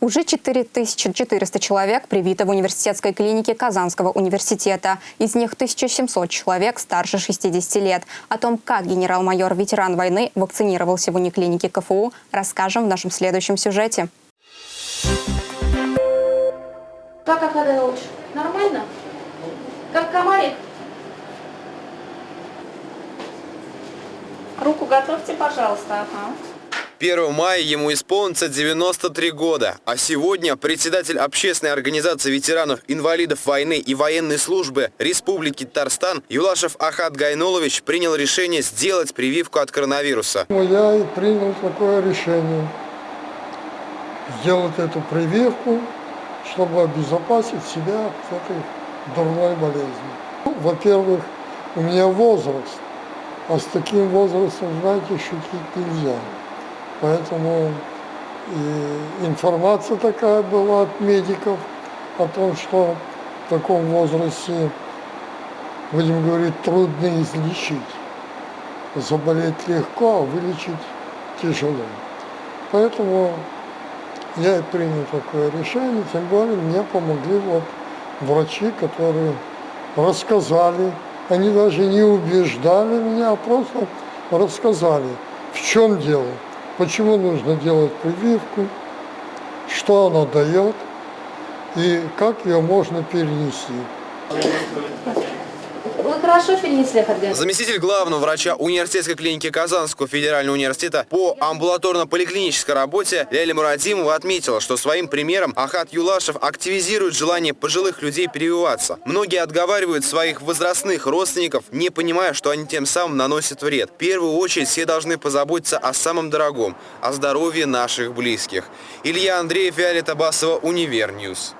Уже 4400 человек привито в университетской клинике Казанского университета. Из них 1700 человек старше 60 лет. О том, как генерал-майор ветеран войны вакцинировался в униклинике КФУ, расскажем в нашем следующем сюжете. Как Акадеуч? Нормально? Как комарик? Руку готовьте, пожалуйста. Ага. 1 мая ему исполнится 93 года, а сегодня председатель общественной организации ветеранов-инвалидов войны и военной службы Республики Татарстан Юлашев Ахат Гайнулович принял решение сделать прививку от коронавируса. Я и принял такое решение сделать эту прививку, чтобы обезопасить себя от этой дурной болезни. Ну, Во-первых, у меня возраст, а с таким возрастом, знаете, шутить нельзя. Поэтому и информация такая была от медиков о том, что в таком возрасте, будем говорить, трудно излечить. Заболеть легко, а вылечить тяжело. Поэтому я и принял такое решение, тем более мне помогли вот врачи, которые рассказали, они даже не убеждали меня, а просто рассказали, в чем дело, почему нужно делать прививку, что она дает и как ее можно перенести. Вы хорошо перенесли Ахат Заместитель главного врача университетской клиники Казанского федерального университета по амбулаторно-поликлинической работе Ляля Мурадимова отметила, что своим примером Ахат Юлашев активизирует желание пожилых людей прививаться. Многие отговаривают своих возрастных родственников, не понимая, что они тем самым наносят вред. В первую очередь все должны позаботиться о самом дорогом – о здоровье наших близких. Илья Андреев, Виолетта Басова, Универньюз.